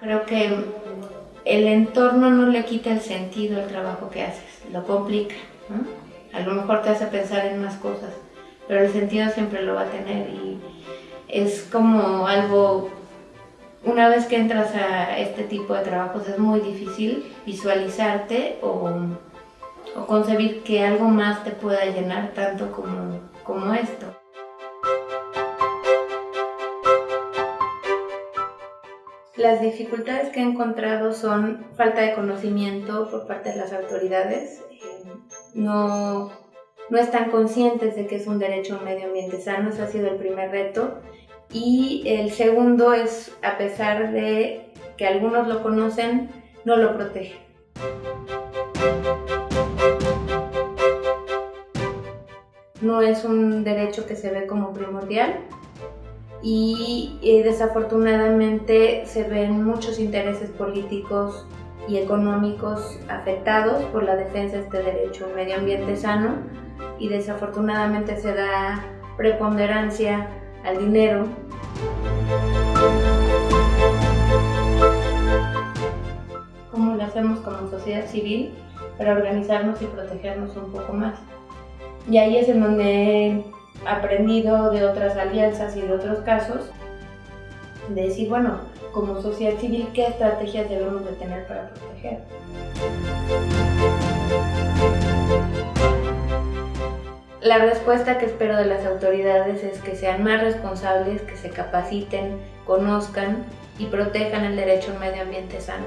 Creo que el entorno no le quita el sentido al trabajo que haces, lo complica. A lo mejor te hace pensar en más cosas, pero el sentido siempre lo va a tener y es como algo, una vez que entras a este tipo de trabajos es muy difícil visualizarte o, o concebir que algo más te pueda llenar tanto como, como esto. Las dificultades que he encontrado son falta de conocimiento por parte de las autoridades, eh, no, no están conscientes de que es un derecho a un medio ambiente sano, ese ha sido el primer reto. Y el segundo es, a pesar de que algunos lo conocen, no lo protegen. No es un derecho que se ve como primordial, y eh, desafortunadamente se ven muchos intereses políticos y económicos afectados por la defensa de este derecho a un medio ambiente sano y desafortunadamente se da preponderancia al dinero. ¿Cómo lo hacemos como sociedad civil para organizarnos y protegernos un poco más? Y ahí es en donde aprendido de otras alianzas y de otros casos, de decir, bueno, como sociedad civil, ¿qué estrategias debemos de tener para proteger? La respuesta que espero de las autoridades es que sean más responsables, que se capaciten, conozcan y protejan el derecho a un medio ambiente sano.